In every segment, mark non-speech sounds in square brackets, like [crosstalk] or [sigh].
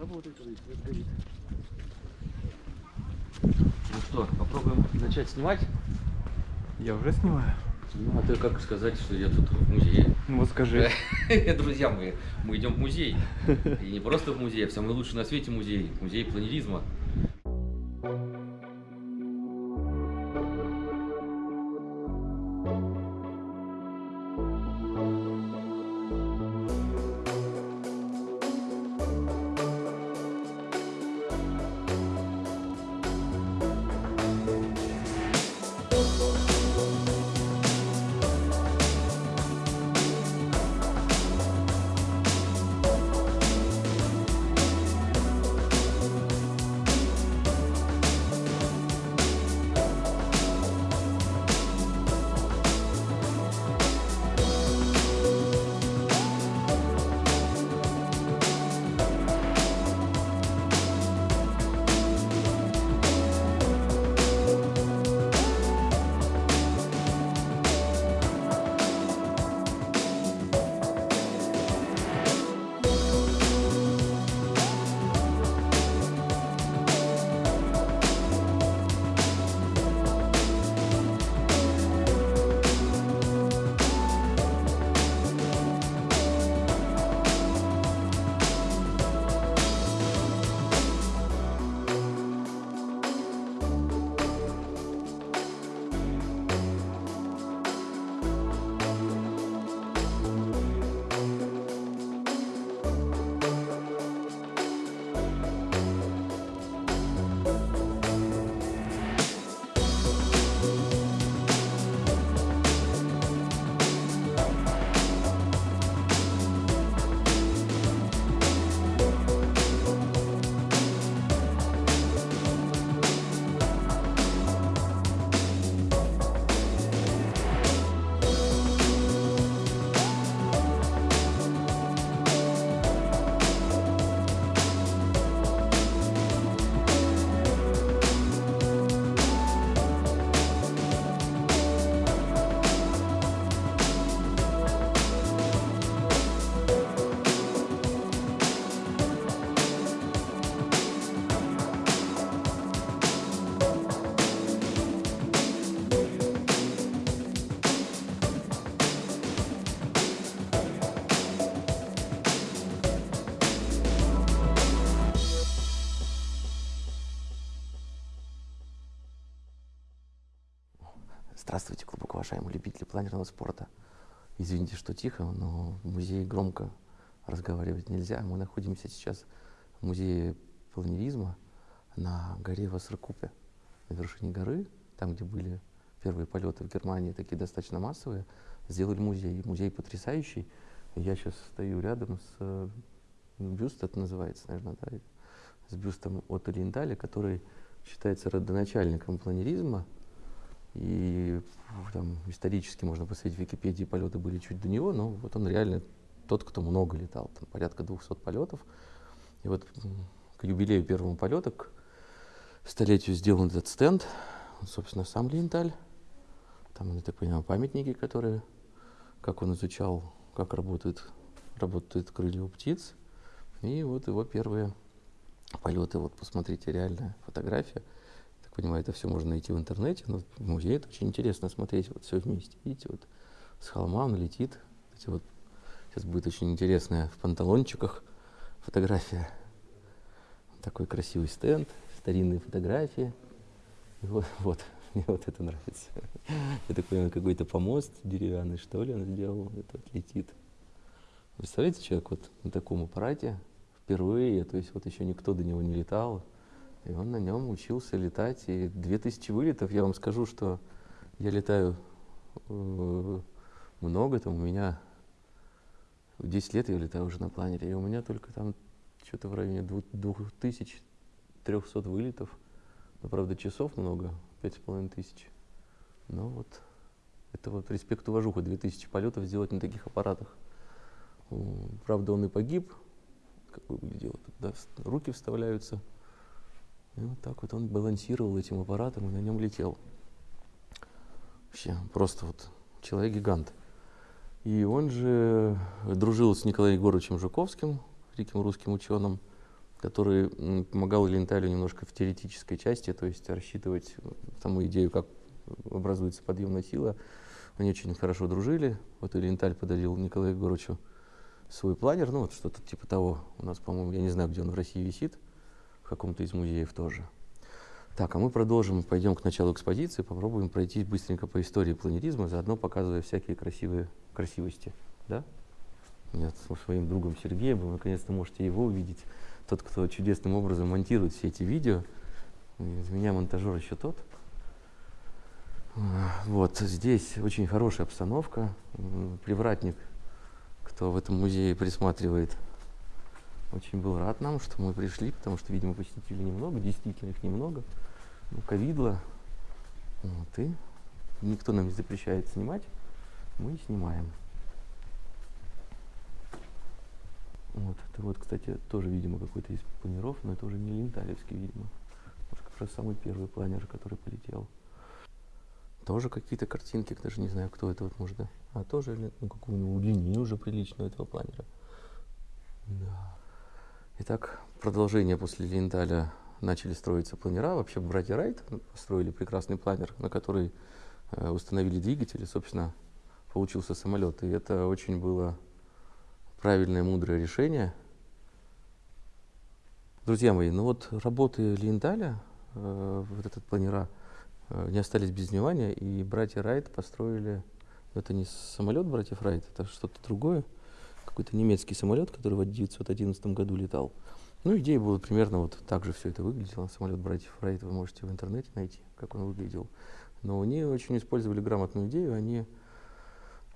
Работает, когда свет горит. Ну что, попробуем начать снимать? Я уже снимаю. Ну, а ты как сказать, что я тут в музее? Ну вот скажи. [laughs] Друзья мои, мы идем в музей. И не просто в музей, а в самый лучший на свете музей. Музей планеризма. Здравствуйте, глубоко уважаемые любители планерного спорта. Извините, что тихо, но в музее громко разговаривать нельзя. Мы находимся сейчас в музее планеризма на горе Вассеркупе, на вершине горы, там, где были первые полеты в Германии, такие достаточно массовые, сделали музей. Музей потрясающий. Я сейчас стою рядом с э, бюст, это называется, наверное, да, с бюстом от Линдаля, который считается родоначальником планеризма, и там, исторически можно посмотреть в Википедии, полеты были чуть до него, но вот он реально тот, кто много летал, там порядка 200 полетов. И вот к юбилею первого полета, к столетию сделан этот стенд, собственно, сам Линдаль. Там, я так понимаю, памятники, которые, как он изучал, как работают, работают крылья у птиц. И вот его первые полеты, вот посмотрите, реальная фотография понимаю, это все можно найти в интернете, но в музее это очень интересно смотреть вот все вместе. Видите, вот с холма он летит. Эти вот, сейчас будет очень интересная в панталончиках фотография. Такой красивый стенд, старинные фотографии. И вот, [laughs] вот, мне вот это нравится. Я так понимаю, какой-то помост деревянный, что ли, он сделал. Это вот летит. Представляете, человек вот на таком аппарате впервые, то есть вот еще никто до него не летал, и он на нем учился летать. И 2000 вылетов, я вам скажу, что я летаю э, много, там у меня в 10 лет я летаю уже на планере, и у меня только там что-то в районе 2300 вылетов. Но, правда, часов много, 5500. Но вот это вот респект уважуха, 2000 полетов сделать на таких аппаратах. Правда, он и погиб, как вы выглядело, да, руки вставляются. И вот так вот он балансировал этим аппаратом и на нем летел. Вообще, просто вот человек-гигант. И он же дружил с Николаем Егоровичем Жуковским, великим русским ученым. который помогал Ленталю немножко в теоретической части, то есть рассчитывать саму идею, как образуется подъемная сила. Они очень хорошо дружили. Вот Ленталь подарил Николаю Егоровичу свой планер, ну вот что-то типа того. У нас, по-моему, я не знаю, где он в России висит, каком-то из музеев тоже. Так, а мы продолжим, пойдем к началу экспозиции, попробуем пройти быстренько по истории планеризма, заодно показывая всякие красивые красивости. Да? Нет, со своим другом Сергеем, вы наконец-то можете его увидеть. Тот, кто чудесным образом монтирует все эти видео. Из меня монтажер еще тот. Вот, здесь очень хорошая обстановка. Привратник, кто в этом музее присматривает, очень был рад нам, что мы пришли, потому что, видимо, посетителей немного, действительно их немного. Ну, ковидло. Вот, и никто нам не запрещает снимать, мы снимаем. Вот, это вот, кстати, тоже, видимо, какой-то из планеров, но это уже не Ленталевский, видимо. Может, как раз самый первый планер, который полетел. Тоже какие-то картинки, даже не знаю, кто это вот может. А тоже, ну, какую-нибудь удлинение уже приличную этого планера. Да. Итак, продолжение после Линдаля начали строиться планера. Вообще братья Райт построили прекрасный планер, на который э, установили двигатель, и, собственно, получился самолет. И это очень было правильное, мудрое решение. Друзья мои, ну вот работы Линдаля, э, вот этот планера, э, не остались без внимания, и братья Райт построили, ну, это не самолет братьев Райт, это что-то другое, какой-то немецкий самолет, который в 1911 году летал. Ну, идея была примерно вот так же все это выглядело. Самолет братьев Райт вы можете в интернете найти, как он выглядел. Но они очень использовали грамотную идею. Они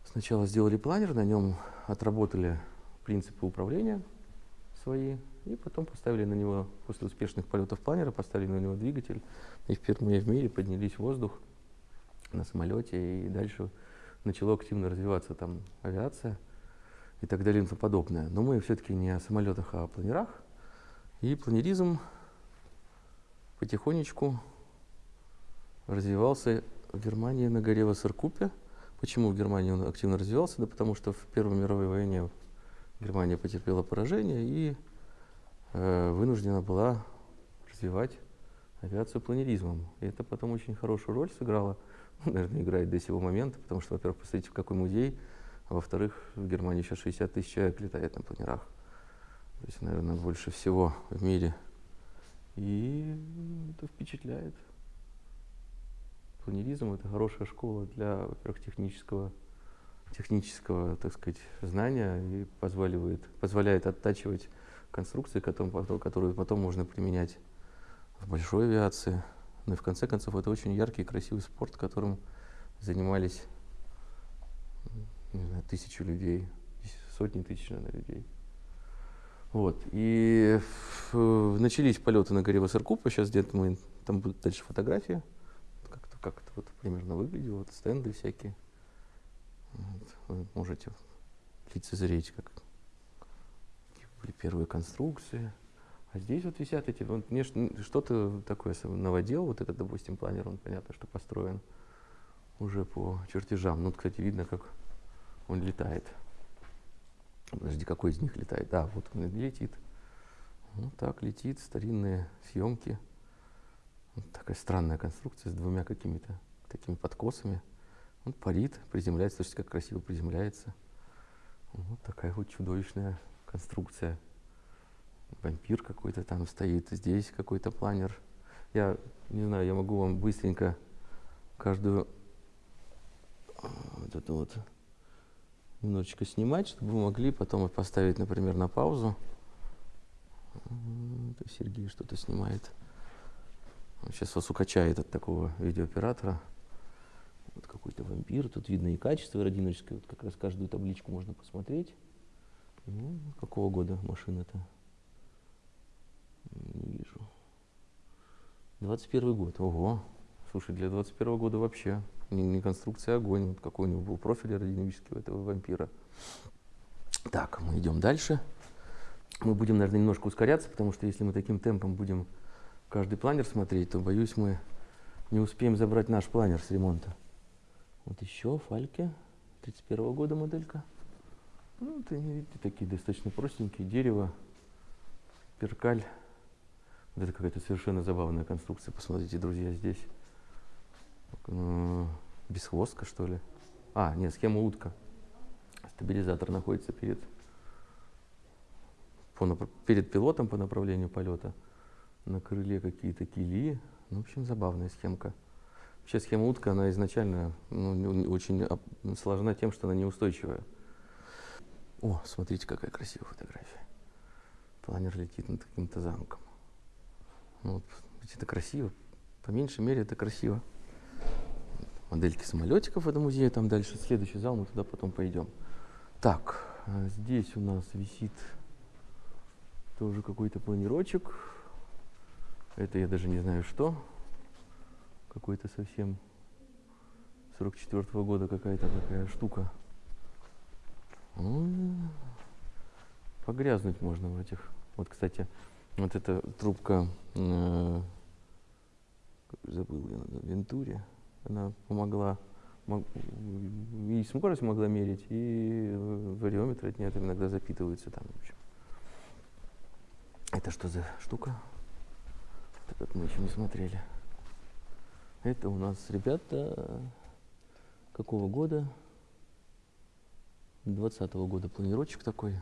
сначала сделали планер, на нем отработали принципы управления свои, и потом поставили на него, после успешных полетов планера, поставили на него двигатель, и впервые в мире поднялись в воздух на самолете, и дальше начала активно развиваться там авиация и так далее и тому подобное. Но мы все-таки не о самолетах, а о планерах. И планеризм потихонечку развивался в Германии на горе Вассеркупе. Почему в Германии он активно развивался? Да потому что в Первой мировой войне Германия потерпела поражение и э, вынуждена была развивать авиацию планеризмом. И это потом очень хорошую роль сыграло, наверное, играет до сего момента, потому что, во-первых, посмотрите, в какой музей, а во-вторых, в Германии сейчас 60 тысяч человек летает на планерах. То есть, наверное, больше всего в мире. И это впечатляет. Планеризм — это хорошая школа для, во-первых, технического, технического, так сказать, знания и позволяет, позволяет оттачивать конструкции, которые, потом- можно применять в большой авиации. Ну и в конце концов, это очень яркий красивый спорт, которым занимались не знаю, тысячи людей, сотни тысяч, наверное, людей. Вот. И ф- начались полеты на горе Вассеркупа. Сейчас где-то мы, там будут дальше фотографии. Как-то как это вот примерно выглядело. Вот стенды всякие. Вот. Вы можете лицезреть, как были первые конструкции. А здесь вот висят эти, вот мне что-то такое наводил, вот этот, допустим, планер, он понятно, что построен уже по чертежам. Ну, вот, кстати, видно, как он летает. Подожди, какой из них летает? Да, вот он летит. Вот так летит, старинные съемки. Вот такая странная конструкция с двумя какими-то такими подкосами. Он парит, приземляется, слушайте, как красиво приземляется. Вот такая вот чудовищная конструкция. Вампир какой-то там стоит, здесь какой-то планер. Я не знаю, я могу вам быстренько каждую а, вот эту вот немножечко снимать, чтобы вы могли потом поставить, например, на паузу. Сергей что-то снимает. Он сейчас вас укачает от такого видеооператора. Вот какой-то вампир. Тут видно и качество аэродинамическое. Вот как раз каждую табличку можно посмотреть. Ну, какого года машина-то? Не вижу. 21 год. Ого. Слушай, для 21 года вообще не, не конструкция, а огонь. Вот какой у него был профиль аэродинамический у этого вампира. Так, мы идем дальше. Мы будем, наверное, немножко ускоряться, потому что если мы таким темпом будем каждый планер смотреть, то, боюсь, мы не успеем забрать наш планер с ремонта. Вот еще Фальке, 31 года моделька. Ну, это, видите, такие достаточно простенькие. Дерево, перкаль Вот это какая-то совершенно забавная конструкция. Посмотрите, друзья, здесь. Э, Бесхвостка, что ли? А, нет, схема утка. Стабилизатор находится перед, по, перед пилотом по направлению полета. На крыле какие-то кили. Ну, в общем, забавная схемка. Вообще схема утка, она изначально ну, очень сложна тем, что она неустойчивая. О, смотрите, какая красивая фотография. Планер летит над каким-то замком. Ну, вот, это красиво. По меньшей мере это красиво. Модельки самолетиков в этом музее, там дальше следующий зал, мы туда потом пойдем. Так, а здесь у нас висит тоже какой-то планирочек. Это я даже не знаю что. Какой-то совсем 44 -го года какая-то такая штука. Ну, погрязнуть можно в этих. Вот, кстати, вот эта трубка, э, забыл я, Вентуре, она помогла, мог, и скорость могла мерить, и вариометры от нее там иногда запитываются там. В общем. Это что за штука? Вот этот мы еще не смотрели. Это у нас ребята какого года? 20 -го года планировочек такой.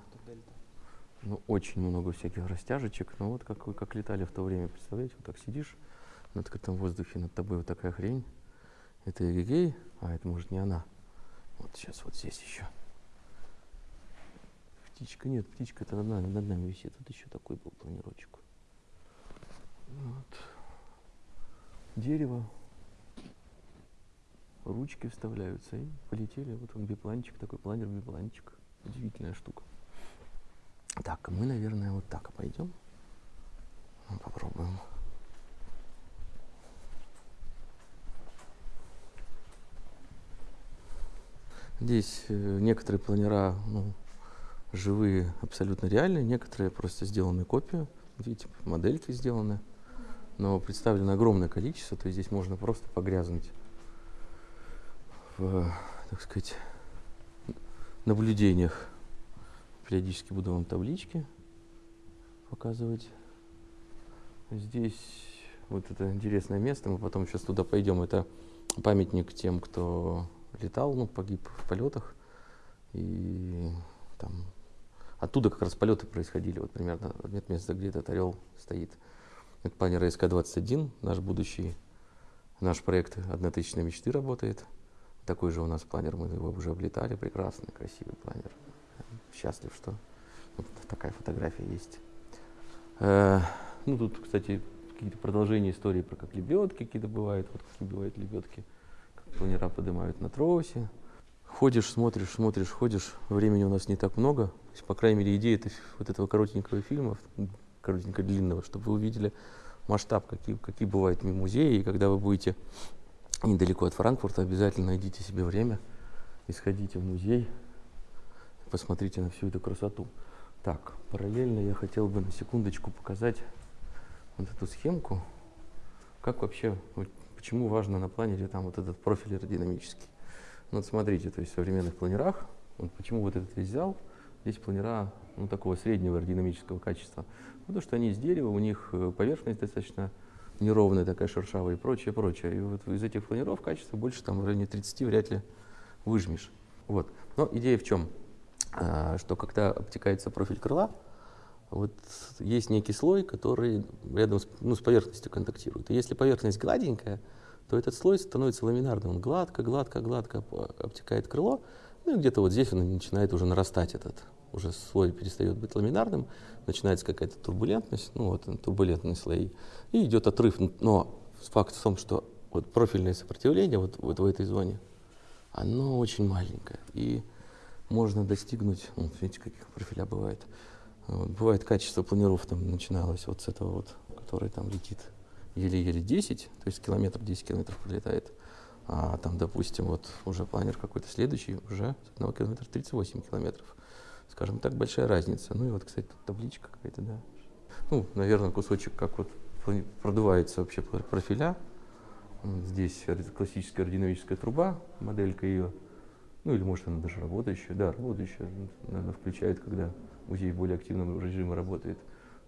Ну, очень много всяких растяжечек. Ну, вот как вы как летали в то время, представляете, вот так сидишь на открытом воздухе, над тобой вот такая хрень. Это эгегей, а это может не она. Вот сейчас вот здесь еще. Птичка, нет, птичка-то над нами, над нами висит. Вот еще такой был планировочек. Вот. Дерево. Ручки вставляются и полетели. Вот он бипланчик, такой планер-бипланчик. Удивительная штука. Так, мы, наверное, вот так пойдем. Ну, попробуем. Здесь э, некоторые планера ну, живые, абсолютно реальные, некоторые просто сделаны копию. Видите, модельки сделаны, но представлено огромное количество, то есть здесь можно просто погрязнуть в, так сказать, наблюдениях Периодически буду вам таблички показывать. Здесь вот это интересное место, мы потом сейчас туда пойдем. Это памятник тем, кто летал, ну, погиб в полетах. И там оттуда как раз полеты происходили, вот примерно нет места, где этот орел стоит. Это планер СК-21, наш будущий, наш проект «Однотысячные мечты» работает. Такой же у нас планер, мы его уже облетали, прекрасный, красивый планер счастлив, что вот такая фотография есть. Э, ну, тут, кстати, какие-то продолжения истории про как лебедки какие-то бывают, вот как бывают лебедки, планера поднимают на тросе. Ходишь, смотришь, смотришь, ходишь, времени у нас не так много. Есть, по крайней мере, идея это, вот этого коротенького фильма, коротенького длинного, чтобы вы увидели масштаб, какие, какие бывают музеи, и когда вы будете недалеко от Франкфурта, обязательно найдите себе время и сходите в музей, посмотрите на всю эту красоту. Так, параллельно я хотел бы на секундочку показать вот эту схемку. Как вообще, почему важно на планере там вот этот профиль аэродинамический. Ну, вот смотрите, то есть в современных планерах, вот почему вот этот весь зал, здесь планера ну, такого среднего аэродинамического качества. Потому что они из дерева, у них э, поверхность достаточно неровная, такая шершавая и прочее, прочее. И вот из этих планеров качество больше там в районе 30 вряд ли выжмешь. Вот. Но идея в чем? А, что когда обтекается профиль крыла, вот есть некий слой, который рядом с, ну, с поверхностью контактирует. И если поверхность гладенькая, то этот слой становится ламинарным. Он гладко, гладко, гладко обтекает крыло, ну и где-то вот здесь он начинает уже нарастать этот, уже слой перестает быть ламинарным, начинается какая-то турбулентность, ну вот турбулентные слои, и идет отрыв. Но факт в том, что вот профильное сопротивление вот, вот в этой зоне, оно очень маленькое. И можно достигнуть, ну, видите, каких профиля бывает. Вот, бывает качество планиров там начиналось вот с этого вот, который там летит еле-еле 10, то есть километр, 10 километров пролетает. А там, допустим, вот уже планер какой-то следующий, уже с одного километра 38 километров. Скажем так, большая разница. Ну и вот, кстати, тут табличка какая-то, да. Ну, наверное, кусочек, как вот продувается вообще профиля. Здесь классическая аэродинамическая труба, моделька ее. Ну или может она даже работающая. Да, работающая, наверное, включает, когда музей в более активном режиме работает.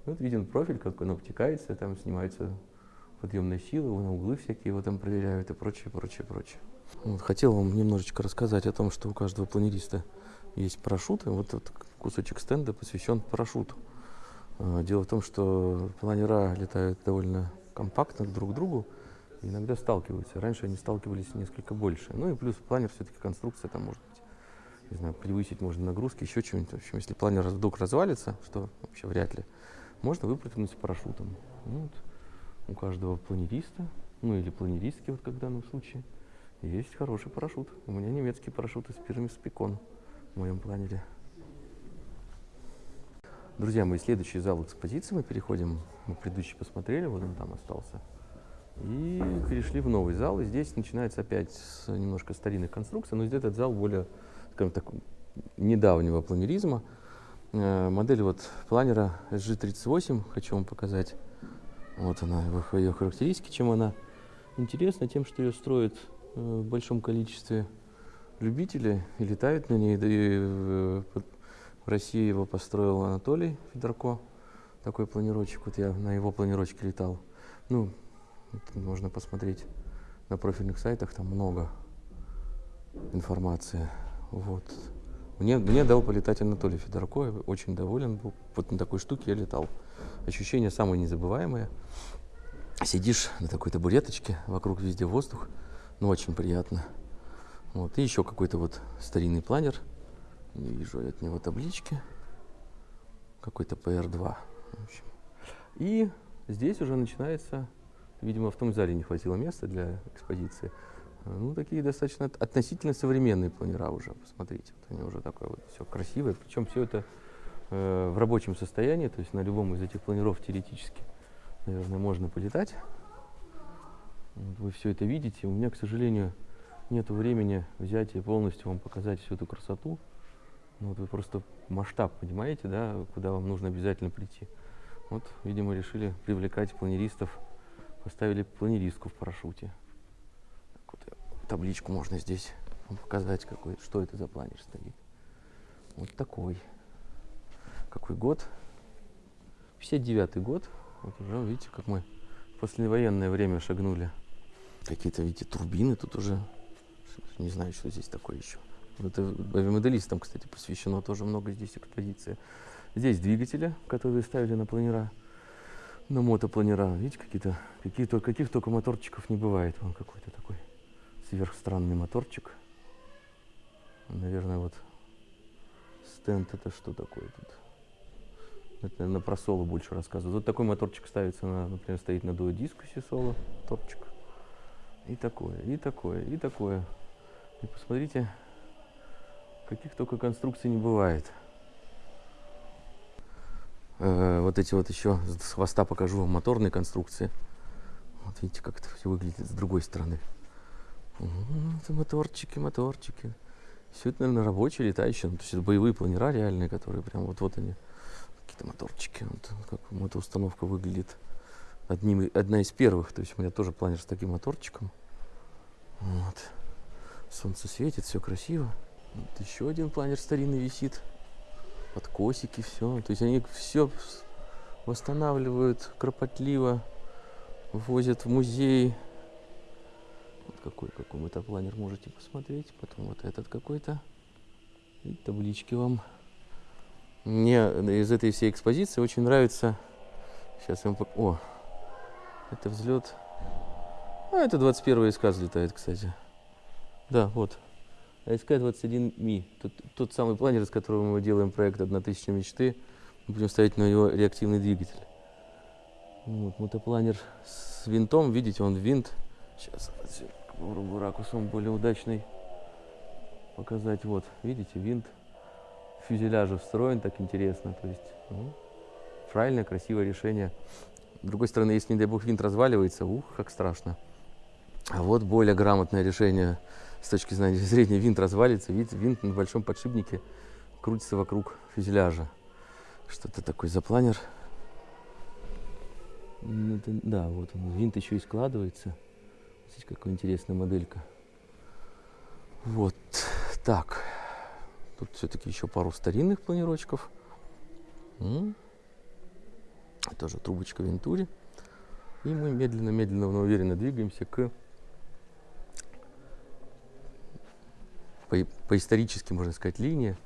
Вот виден профиль, как он обтекается, там снимаются подъемные силы, на углы всякие его там проверяют и прочее, прочее, прочее. Вот, хотел вам немножечко рассказать о том, что у каждого планериста есть парашюты. Вот этот кусочек стенда посвящен парашюту. А, дело в том, что планера летают довольно компактно друг к другу, иногда сталкиваются. Раньше они сталкивались несколько больше. Ну и плюс планер все-таки конструкция, там может не знаю, превысить можно нагрузки, еще что-нибудь. В общем, если планер вдруг развалится, что вообще вряд ли, можно выпрыгнуть с парашютом. Ну, вот у каждого планериста, ну или планеристки, вот как в данном случае, есть хороший парашют. У меня немецкий парашют из фирмы Спикон в моем планере. Друзья мои, следующий зал экспозиции мы переходим, мы предыдущий посмотрели, вот он там остался. И перешли в новый зал, и здесь начинается опять с немножко старинных конструкций, но здесь этот зал более, скажем так, недавнего планеризма. Э, модель вот планера SG38 хочу вам показать. Вот она, ее характеристики, чем она интересна, тем, что ее строят э, в большом количестве любителей и летают на ней. И в России его построил Анатолий Федорко, такой планировщик. Вот я на его планировочке летал. Ну, можно посмотреть на профильных сайтах, там много информации. Вот. Мне, мне дал полетать Анатолий Федорко, я очень доволен был. Вот на такой штуке я летал. Ощущения самые незабываемые. Сидишь на такой табуреточке, вокруг везде воздух, ну очень приятно. Вот. И еще какой-то вот старинный планер. Не вижу от него таблички. Какой-то PR2. В общем. И здесь уже начинается, видимо, в том зале не хватило места для экспозиции. Ну, такие достаточно относительно современные планера уже, посмотрите. Вот они уже такое вот все красивое. Причем все это э, в рабочем состоянии, то есть на любом из этих планеров теоретически, наверное, можно полетать. Вот вы все это видите. У меня, к сожалению, нет времени взять и полностью вам показать всю эту красоту. Ну, вот вы просто масштаб понимаете, да, куда вам нужно обязательно прийти. Вот, видимо, решили привлекать планеристов, поставили планеристку в парашюте табличку можно здесь показать, какой, что это за планер стоит. Вот такой. Какой год? 59 год. Вот уже, видите, как мы в послевоенное время шагнули. Какие-то, видите, турбины тут уже. Не знаю, что здесь такое еще. Это авиамоделистам, кстати, посвящено тоже много здесь экспозиции. Здесь двигатели, которые ставили на планера, на мотопланера. Видите, какие-то, какие-то, каких только моторчиков не бывает. Он какой-то такой сверхстранный моторчик. Наверное, вот стенд это что такое тут? Это, наверное, про соло больше рассказываю. Вот такой моторчик ставится, на, например, стоит на дуодискусе соло, моторчик. И такое, и такое, и такое. И посмотрите, каких только конструкций не бывает. Э, вот эти вот еще с хвоста покажу вам моторные конструкции. Вот видите, как это все выглядит с другой стороны. Это моторчики, моторчики. Все это, наверное, рабочие, летающие. Ну, то есть это боевые планера реальные, которые прям вот, вот они. Какие-то моторчики. Вот как эта установка выглядит. Одним, одна из первых. То есть у меня тоже планер с таким моторчиком. Вот. Солнце светит, все красиво. Вот еще один планер старинный висит. Подкосики, все. То есть они все восстанавливают кропотливо, возят в музей, вот какой какой-то планер можете посмотреть. Потом вот этот какой-то. И таблички вам. Мне из этой всей экспозиции очень нравится. Сейчас я вам. О, это взлет. А, это 21 СК взлетает, кстати. Да, вот. СК-21Ми. Тот, тот самый планер, с которого мы делаем проект «1000 мечты». Мы будем ставить на него реактивный двигатель. Вот, мотопланер с винтом. Видите, он винт Сейчас попробую ракурсом более удачный показать. Вот, видите, винт фюзеляжа встроен так интересно. То есть, ну, правильное, красивое решение. С другой стороны, если, не дай бог, винт разваливается, ух, как страшно. А вот более грамотное решение с точки зрения [laughs] винт развалится. Видите, винт на большом подшипнике крутится вокруг фюзеляжа. Что-то такой запланер. Да, вот он, винт еще и складывается. Здесь какая интересная моделька. Вот так. Тут все-таки еще пару старинных планировочков. Тоже трубочка Вентури. И мы медленно-медленно, но уверенно двигаемся к по, по исторически, можно сказать, линии,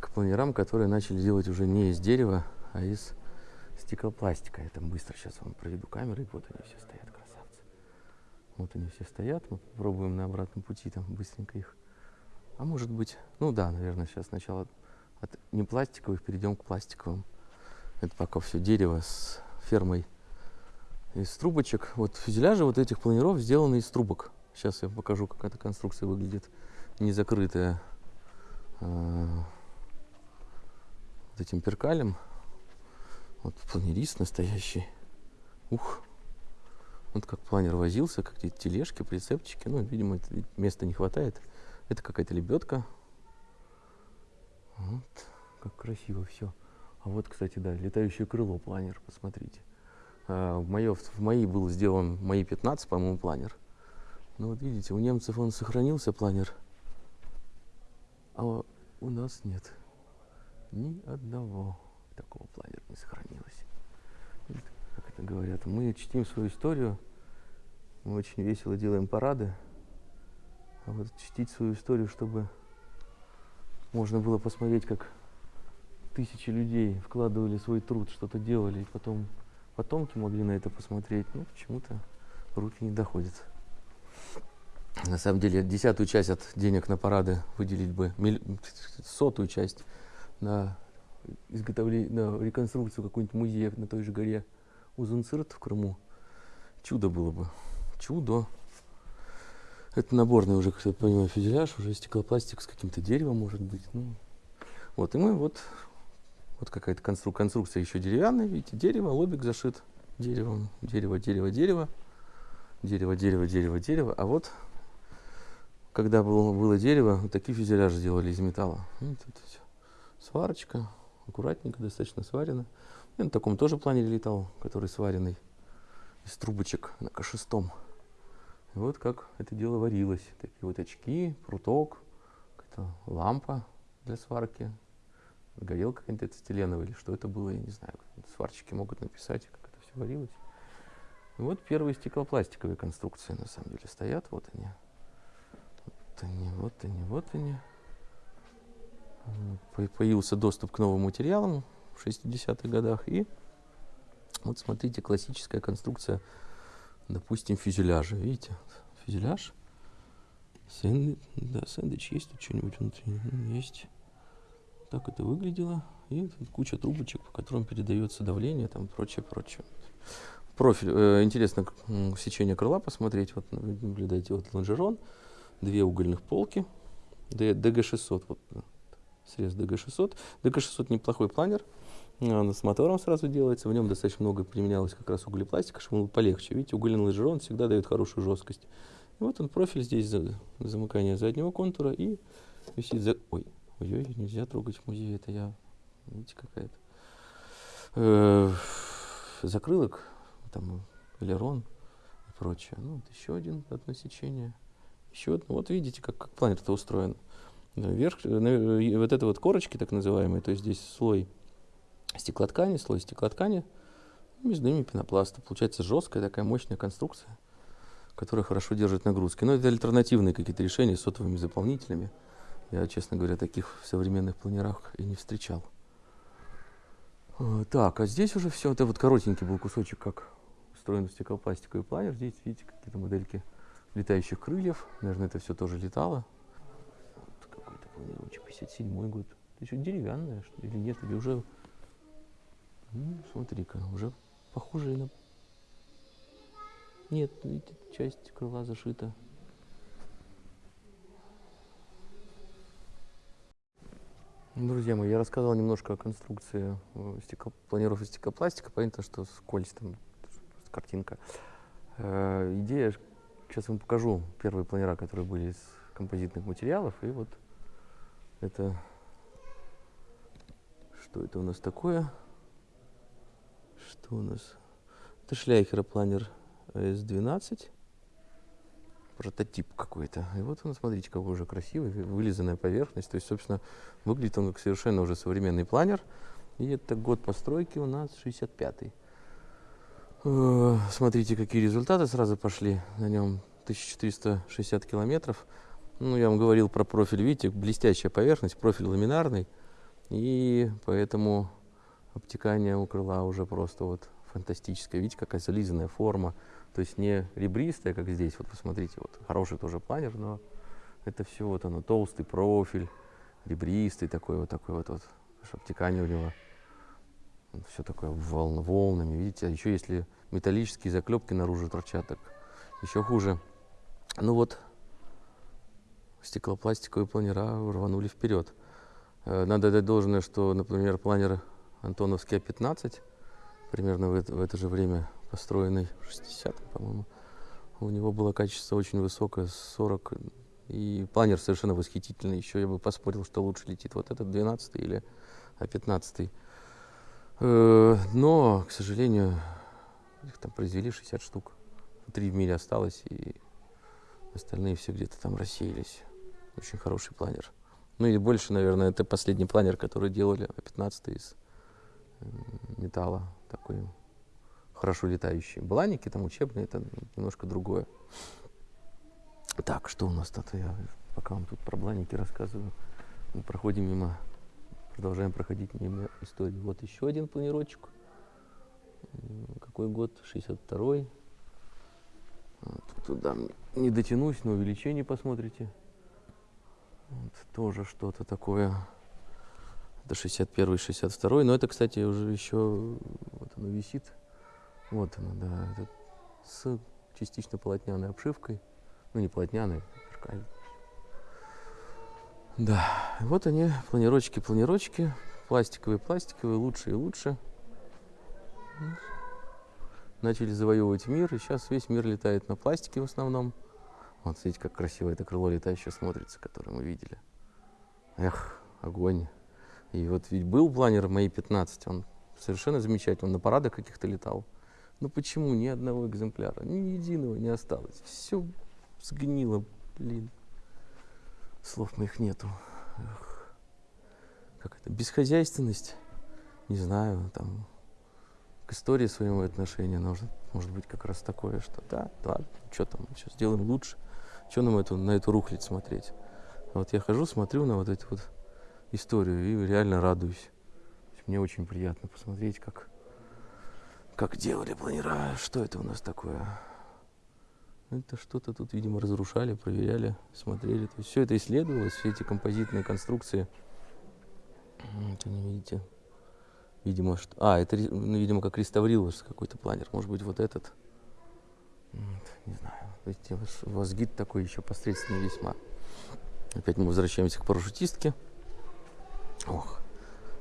к планерам, которые начали делать уже не из дерева, а из стеклопластика. Я там быстро сейчас вам проведу камеры, вот они все стоят. Вот они все стоят, мы попробуем на обратном пути там быстренько их. А может быть, ну да, наверное, сейчас сначала от не пластиковых перейдем к пластиковым. Это пока все дерево с фермой из трубочек. Вот фюзеляжи вот этих планеров сделаны из трубок. Сейчас я покажу, как эта конструкция выглядит не закрытая э, вот этим перкалем. Вот планерист настоящий. Ух. Вот как планер возился, какие-то тележки, прицепчики. Ну, видимо, места не хватает. Это какая-то лебедка. Вот, как красиво все. А вот, кстати, да, летающее крыло планер, посмотрите. А, в, моё, в моей был сделан, мои 15, по-моему, планер. Ну вот видите, у немцев он сохранился, планер. А у нас нет ни одного такого планера не сохранилось. Как это говорят, мы чтим свою историю, мы очень весело делаем парады, а вот чтить свою историю, чтобы можно было посмотреть, как тысячи людей вкладывали свой труд, что-то делали, и потом потомки могли на это посмотреть, но почему-то руки не доходят. На самом деле, десятую часть от денег на парады выделить бы, сотую часть на изготовление, на реконструкцию какой-нибудь музея на той же горе Узунцирт в Крыму. Чудо было бы. Чудо. Это наборный уже, как я понимаю, фюзеляж, уже стеклопластик с каким-то деревом, может быть. Ну, вот, и мы вот, вот какая-то констру, конструкция еще деревянная, видите, дерево, лобик зашит деревом, дерево, дерево, дерево, дерево, дерево, дерево, дерево, а вот когда было, было дерево, вот такие фюзеляжи делали из металла. Вот все. Сварочка, аккуратненько, достаточно сварено. Я на таком тоже планере летал, который сваренный из трубочек на К6. И вот как это дело варилось. Такие вот очки, пруток, лампа для сварки, горелка какая-то стеленовая или что это было, я не знаю. Сварщики могут написать, как это все варилось. Вот первые стеклопластиковые конструкции на самом деле стоят, вот они. Вот они, вот они, вот они. Появился доступ к новым материалам в 60-х годах. И вот смотрите, классическая конструкция, допустим, фюзеляжа. Видите, фюзеляж. Сэнд... Да, сэндвич есть тут что-нибудь внутри? Есть. Так это выглядело. И тут куча трубочек, по которым передается давление, там прочее, прочее. Профиль. Э, интересно сечение крыла посмотреть. Вот наблюдайте, вот лонжерон две угольных полки, DG600, вот срез DG600. DG600 неплохой планер, он с мотором сразу делается, в нем достаточно много применялось как раз углепластика, чтобы он был полегче. Видите, угольный лонжерон всегда дает хорошую жесткость. И вот он профиль здесь за, замыкание заднего контура и висит за... Ой, ой, ой, нельзя трогать в музее, это я... Видите, какая-то... Э, закрылок, там, элерон и прочее. Ну, вот еще один, одно сечение. Еще одно. Вот видите, как, как планета устроен. Вверх, э, вот это вот корочки так называемые, то есть здесь слой стеклоткани, слой стеклоткани, между ними пенопласта. Получается жесткая такая мощная конструкция, которая хорошо держит нагрузки. Но это альтернативные какие-то решения с сотовыми заполнителями. Я, честно говоря, таких в современных планерах и не встречал. Э, так, а здесь уже все. Это вот коротенький был кусочек, как устроен стеклопластиковый планер. Здесь, видите, какие-то модельки летающих крыльев. Наверное, это все тоже летало. Вот какой-то планировочек, 57 год. Это еще деревянная, что или нет, или уже... Ну, смотри-ка, уже похоже на... Нет, часть крыла зашита. Друзья мои, я рассказал немножко о конструкции э, стекло, планировки стеклопластика. Понятно, что скользь там картинка. Э, идея Сейчас вам покажу первые планера, которые были из композитных материалов. И вот это... Что это у нас такое? Что у нас? Это Шляйхера планер S12. Прототип какой-то. И вот он, смотрите, какой уже красивый, вылизанная поверхность. То есть, собственно, выглядит он как совершенно уже современный планер. И это год постройки у нас 65-й. Э, Смотрите, какие результаты сразу пошли на нем. 1460 километров. Ну, я вам говорил про профиль, видите, блестящая поверхность, профиль ламинарный. И поэтому обтекание у крыла уже просто вот фантастическое. Видите, какая зализанная форма. То есть не ребристая, как здесь. Вот посмотрите, вот хороший тоже планер, но это все вот оно, толстый профиль, ребристый такой вот такой вот, вот обтекание у него. Все такое волн, волнами, видите. А еще если металлические заклепки наружу торчат, так еще хуже. Ну вот, стеклопластиковые планера рванули вперед. Э, Надо дать должное, что, например, планер Антоновский А-15, примерно в это, в это же время построенный, в 60-м, по-моему, у него было качество очень высокое, 40, и планер совершенно восхитительный. Еще я бы поспорил, что лучше летит вот этот 12 или А-15. Э, Но, к сожалению, их там произвели 60 штук. Три в мире осталось, и остальные все где-то там рассеялись. Очень хороший планер. Ну и больше, наверное, это последний планер, который делали А-15 из э, металла. Такой хорошо летающий. Бланики там учебные, это немножко другое. Так, что у нас тут? Я пока вам тут про бланики рассказываю. Мы проходим мимо, продолжаем проходить мимо истории. Вот еще один планировочек. Какой год? 62-й. Вот, туда не дотянусь, но увеличение посмотрите. Вот, тоже что-то такое. Это 61 62 Но это, кстати, уже еще вот оно висит. Вот оно, да. это с частично полотняной обшивкой. Ну, не полотняной, зеркальной. Да, вот они, планировочки, планировочки. Пластиковые, пластиковые, лучше и лучше. Начали завоевывать мир, и сейчас весь мир летает на пластике в основном. Вот смотрите, как красиво это крыло летающее смотрится, которое мы видели. Эх, огонь. И вот ведь был планер мои 15, он совершенно замечательный, он на парадах каких-то летал. Но почему ни одного экземпляра, ни единого не осталось? Все сгнило, блин. Слов моих нету. Эх. Как это? Бесхозяйственность? Не знаю, там к истории своему отношения может, может быть как раз такое, что да, да, что там, сейчас сделаем лучше. Что нам эту, на эту рухлядь смотреть? Вот я хожу, смотрю на вот эту вот историю и реально радуюсь. Мне очень приятно посмотреть, как, как делали планера, что это у нас такое. Это что-то тут, видимо, разрушали, проверяли, смотрели. То есть все это исследовалось, все эти композитные конструкции. Вот они, видите, видимо, что... А, это, ну, видимо, как реставрировался какой-то планер. Может быть, вот этот. Не знаю. Видите, ваш- у вас гид такой еще посредственный весьма. Опять мы возвращаемся к парашютистке. Ох,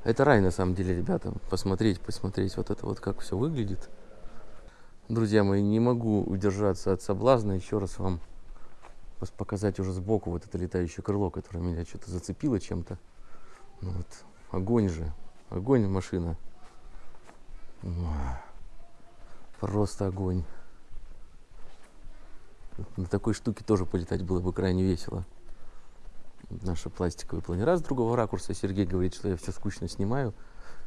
это рай на самом деле, ребята. Посмотреть, посмотреть вот это вот, как все выглядит. Друзья мои, не могу удержаться от соблазна еще раз вам показать уже сбоку вот это летающее крыло, которое меня что-то зацепило чем-то. Ну вот, огонь же, огонь машина. Просто огонь. На такой штуке тоже полетать было бы крайне весело. Наши пластиковые планера с другого ракурса. Сергей говорит, что я все скучно снимаю.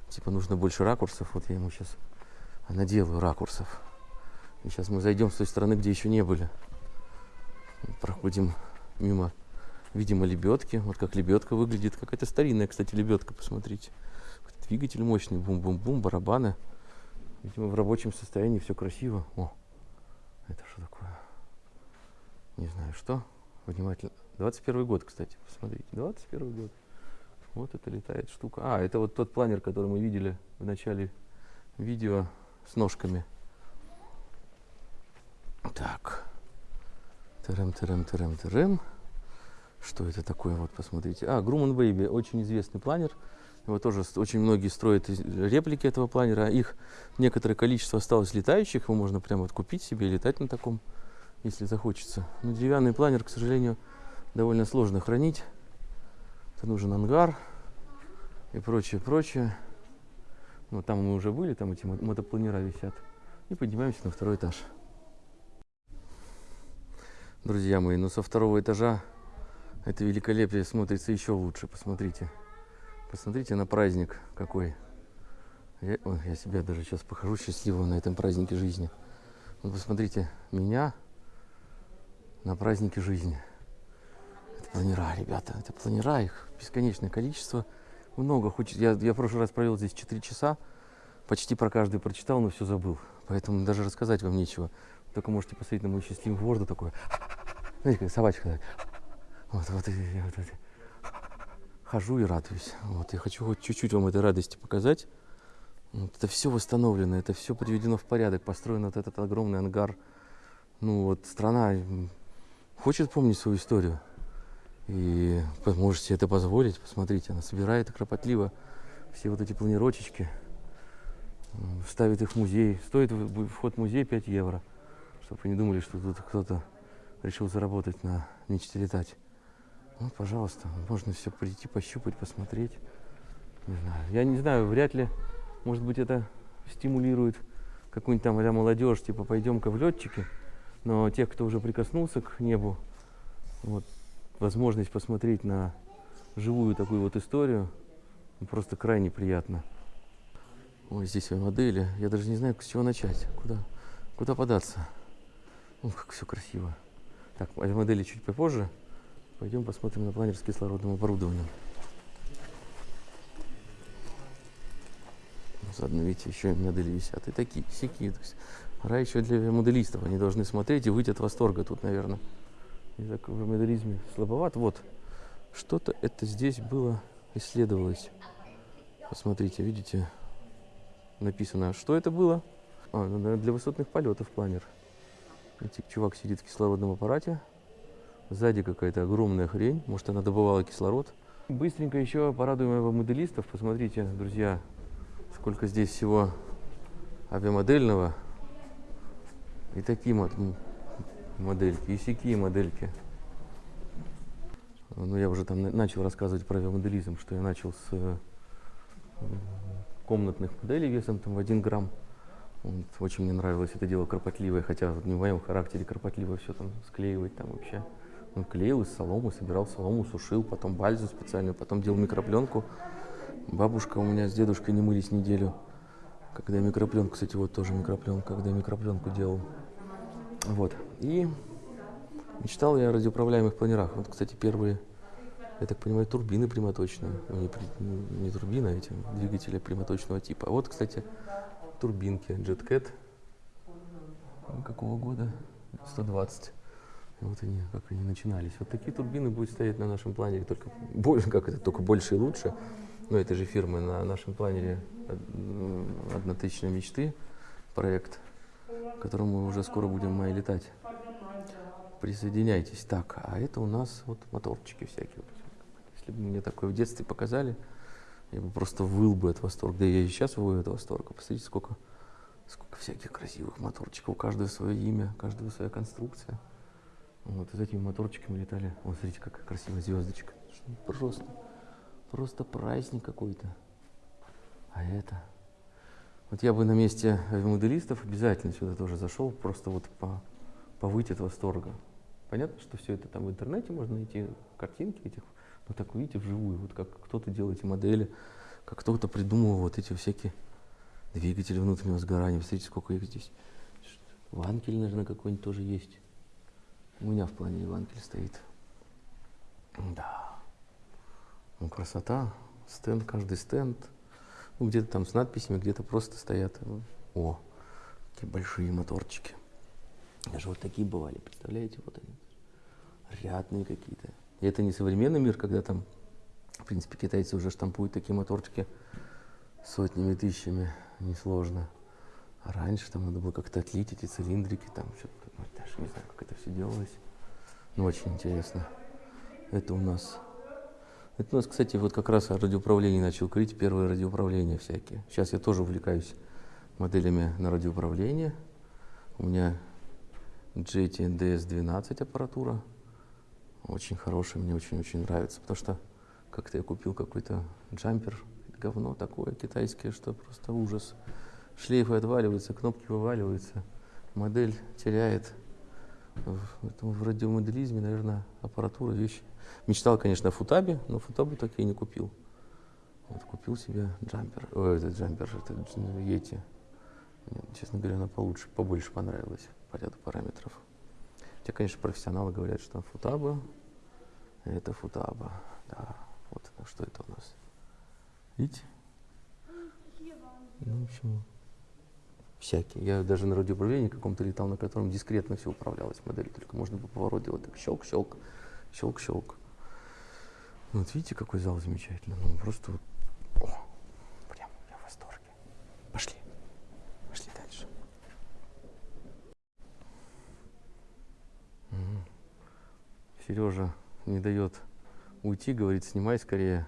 Типа нужно больше ракурсов. Вот я ему сейчас наделаю ракурсов. И сейчас мы зайдем с той стороны, где еще не были. Проходим мимо, видимо, лебедки. Вот как лебедка выглядит. Какая-то старинная, кстати, лебедка, посмотрите. Двигатель мощный, бум-бум-бум, барабаны. Видимо, в рабочем состоянии все красиво. О, это что такое? Не знаю что. Внимательно. 21 год, кстати, посмотрите. 21 год. Вот это летает штука. А, это вот тот планер, который мы видели в начале видео с ножками. Так. Терем, терем, терем, терем. Что это такое? Вот посмотрите. А, Grumman Baby, очень известный планер. Его тоже очень многие строят реплики этого планера. Их некоторое количество осталось летающих. Его можно прямо вот купить себе и летать на таком, если захочется. Но деревянный планер, к сожалению, довольно сложно хранить. Это нужен ангар и прочее, прочее. Ну, там мы уже были, там эти мо- мотопланера висят. И поднимаемся на второй этаж. Друзья мои, ну со второго этажа это великолепие смотрится еще лучше. Посмотрите. Посмотрите на праздник какой. Я, ой, я себя даже сейчас похожу счастливым на этом празднике жизни. Вот посмотрите, меня на празднике жизни. Это планера, ребята, это планера, их бесконечное количество. Много хочет. Я, я в прошлый раз провел здесь 4 часа, почти про каждый прочитал, но все забыл. Поэтому даже рассказать вам нечего. Только можете посмотреть на мою счастливую морду такое. Знаете, как собачка. Вот, вот, вот, вот. Хожу и радуюсь. Вот, я хочу хоть чуть-чуть вам этой радости показать. Вот это все восстановлено, это все приведено в порядок, построен вот этот огромный ангар. Ну вот страна хочет помнить свою историю. И можете это позволить. Посмотрите, она собирает кропотливо все вот эти планировочки, ставит их в музей. Стоит вход в музей 5 евро, чтобы вы не думали, что тут кто-то решил заработать на мечте летать. Ну, пожалуйста, можно все прийти, пощупать, посмотреть. Не знаю. Я не знаю, вряд ли может быть, это стимулирует какую-нибудь там а молодежь, типа пойдем-ка в летчики. Но тех, кто уже прикоснулся к небу, вот, возможность посмотреть на живую такую вот историю, просто крайне приятно. Ой, здесь модели. Я даже не знаю, с чего начать. Куда, куда податься. Ой, как все красиво. Так, модели чуть попозже. Пойдем посмотрим на планер с кислородным оборудованием. Заодно, видите, еще и модели висят. И такие, всякие. То есть, рай еще для моделистов. Они должны смотреть и выйти от восторга тут, наверное. И так в моделизме слабоват. Вот. Что-то это здесь было, исследовалось. Посмотрите, видите, написано, что это было. А, ну, для высотных полетов планер. Видите, чувак сидит в кислородном аппарате. Сзади какая-то огромная хрень. Может, она добывала кислород. Быстренько еще порадуем его моделистов. Посмотрите, друзья, сколько здесь всего авиамодельного. И такие мод модельки, и сякие модельки. Ну, я уже там начал рассказывать про авиамоделизм, что я начал с э, комнатных моделей весом там в 1 грамм. Вот, очень мне нравилось это дело кропотливое, хотя вот не в моем характере кропотливо все там склеивать там вообще. Он клеил из соломы, собирал солому, сушил, потом бальзу специальную, потом делал микропленку. Бабушка у меня с дедушкой не мылись неделю. Когда микропленку, кстати, вот тоже микропленка, когда микропленку делал. Вот. И мечтал я о радиоуправляемых планерах. Вот, кстати, первые, я так понимаю, турбины прямоточные. Ну, не, не, турбина, а эти двигатели прямоточного типа. А вот, кстати, турбинки JetCat. Какого года? 120. Вот они, как они начинались. Вот такие турбины будут стоять на нашем планере, только больше, [laughs] как это, только больше и лучше ну, этой же фирмы на нашем планере «Однотысячной мечты» проект, к которому мы уже скоро будем в летать. Присоединяйтесь. Так, а это у нас вот моторчики всякие. Если бы мне такое в детстве показали, я бы просто выл бы от восторга. Да я и сейчас вою от восторга. Посмотрите, сколько, сколько всяких красивых моторчиков. У каждого свое имя, у каждого своя конструкция. Вот, с этими моторчиками летали. Вот, смотрите, какая красивая звездочка. Просто Просто праздник какой-то. А это... Вот я бы на месте моделистов обязательно сюда тоже зашел, просто вот по, повыть от восторга. Понятно, что все это там в интернете можно найти, картинки этих, но так увидите вживую, вот как кто-то делает эти модели, как кто-то придумывал вот эти всякие двигатели внутреннего сгорания. Посмотрите, сколько их здесь. Ванкель, наверное, какой-нибудь тоже есть. У меня в плане ванкель стоит. Да. Ну, красота. Стенд, каждый стенд. Ну, где-то там с надписями, где-то просто стоят. О, какие большие моторчики. Даже вот такие бывали, представляете? Вот они. Рядные какие-то. И это не современный мир, когда там, в принципе, китайцы уже штампуют такие моторчики сотнями, тысячами. Несложно. А раньше там надо было как-то отлить эти цилиндрики, там что-то, ну, даже не знаю, как это все делалось. Но ну, очень интересно. Это у нас это у нас, кстати, вот как раз о радиоуправлении начал говорить, первые радиоуправления всякие. Сейчас я тоже увлекаюсь моделями на радиоуправление. У меня JT DS12 аппаратура. Очень хорошая, мне очень-очень нравится, потому что как-то я купил какой-то джампер, говно такое китайское, что просто ужас. Шлейфы отваливаются, кнопки вываливаются, модель теряет. В, в радиомоделизме, наверное, аппаратура вещь Мечтал, конечно, о футабе, но футабу так и не купил. Вот купил себе джампер, ой, этот джампер, это Йети. Мне, честно говоря, она получше, побольше понравилась по ряду параметров. Хотя, конечно, профессионалы говорят, что футаба, это футаба, да. Вот что это у нас. Видите? Ну, в общем, всякие. Я даже на радиоуправлении каком-то летал, на котором дискретно все управлялось модель, только можно было поворот делать так щелк-щелк, щелк-щелк. Вот видите, какой зал замечательный. Ну, просто вот, о, прям я в восторге. Пошли. Пошли дальше. Сережа не дает уйти, говорит, снимай скорее,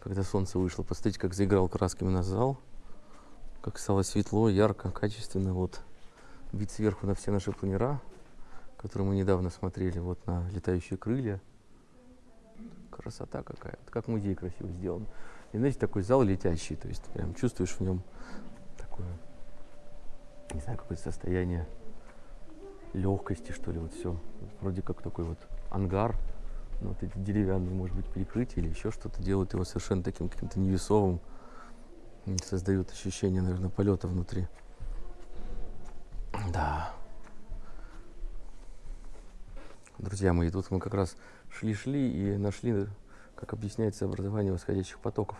когда солнце вышло. Посмотрите, как заиграл красками на зал как стало светло, ярко, качественно. Вот вид сверху на все наши планера, которые мы недавно смотрели, вот на летающие крылья. Красота какая. Вот как музей красиво сделан. И знаете, такой зал летящий, то есть прям чувствуешь в нем такое, не знаю, какое-то состояние легкости, что ли, вот все. Вроде как такой вот ангар, ну, вот эти деревянные, может быть, перекрытия или еще что-то делают его совершенно таким каким-то невесовым, создают ощущение, наверное, полета внутри. Да. Друзья мои, тут мы как раз шли-шли и нашли, как объясняется образование восходящих потоков.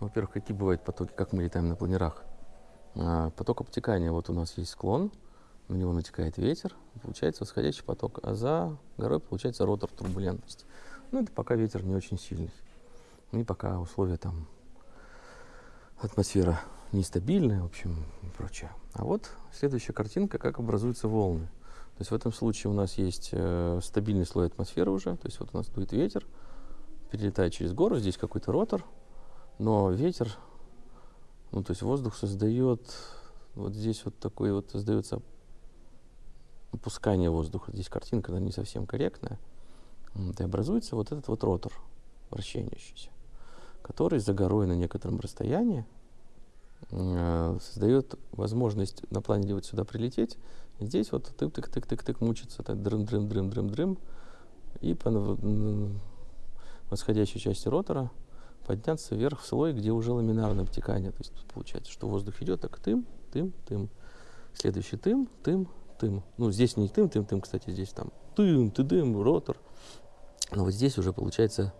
Ну, во-первых, какие бывают потоки, как мы летаем на планерах. А, поток обтекания, вот у нас есть склон, на него натекает ветер, получается восходящий поток, а за горой получается ротор турбулентности. Ну, это пока ветер не очень сильный. И пока условия там атмосфера нестабильная, в общем, и прочее. А вот следующая картинка, как образуются волны. То есть в этом случае у нас есть э, стабильный слой атмосферы уже, то есть вот у нас дует ветер, перелетает через гору, здесь какой-то ротор, но ветер, ну то есть воздух создает, вот здесь вот такой вот создается опускание воздуха. Здесь картинка, она не совсем корректная. И образуется вот этот вот ротор вращающийся который за горой на некотором расстоянии э, создает возможность на плане вот сюда прилететь. И здесь вот тык-тык-тык-тык-тык мучится, так дрым-дрым-дрым-дрым-дрым. И по восходящей части ротора подняться вверх в слой, где уже ламинарное обтекание. То есть получается, что воздух идет так тым, тым, тым. Следующий тым, тым, тым. Ну, здесь не тым, тым, тым, кстати, здесь там тым, ты дым, ротор. Но вот здесь уже получается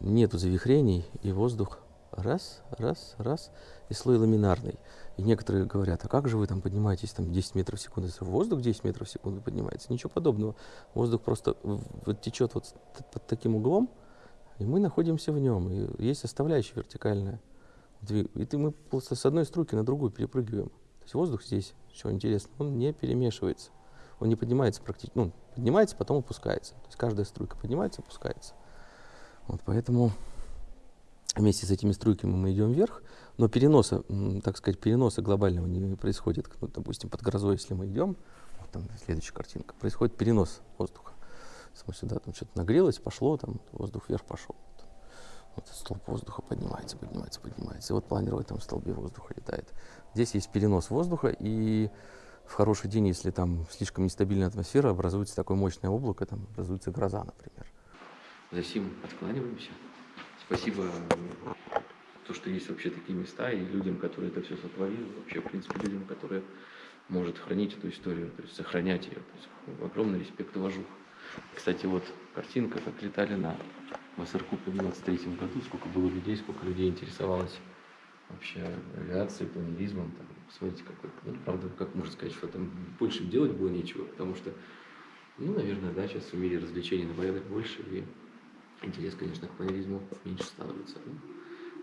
нету завихрений, и воздух раз, раз, раз, и слой ламинарный. И некоторые говорят, а как же вы там поднимаетесь там 10 метров в секунду? Если воздух 10 метров в секунду поднимается, ничего подобного. Воздух просто вот течет вот под таким углом, и мы находимся в нем. И есть составляющая вертикальная. И ты, мы просто с одной струйки на другую перепрыгиваем. То есть воздух здесь, что интересно, он не перемешивается. Он не поднимается практически, ну, поднимается, потом опускается. То есть каждая струйка поднимается, опускается. Вот поэтому вместе с этими струйками мы идем вверх, но переноса, так сказать, переноса глобального не происходит. Ну, допустим, под грозой, если мы идем, вот там следующая картинка, происходит перенос воздуха. Если мы сюда там что-то нагрелось, пошло, там воздух вверх пошел. Вот, столб воздуха поднимается, поднимается, поднимается. И вот планер в этом столбе воздуха летает. Здесь есть перенос воздуха, и в хороший день, если там слишком нестабильная атмосфера, образуется такое мощное облако, там образуется гроза, например. За сим откланиваемся. Спасибо, то, что есть вообще такие места, и людям, которые это все сотворили, вообще, в принципе, людям, которые может хранить эту историю, то есть сохранять ее. То есть, огромный респект и уважух. Кстати, вот картинка, как летали на Вассеркупе в 23 году, сколько было людей, сколько людей интересовалось вообще авиацией, планеризмом. Там, смотрите, какой, ну, правда, как можно сказать, что там больше делать было нечего, потому что, ну, наверное, да, сейчас в мире развлечений на больше, и интерес, конечно, к планеризму меньше становится. Но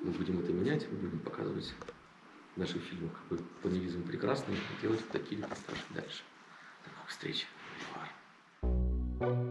мы будем это менять, мы будем показывать в наших фильмах, какой планеризм прекрасный, и делать такие репортажи дальше. До новых встреч. Thank you.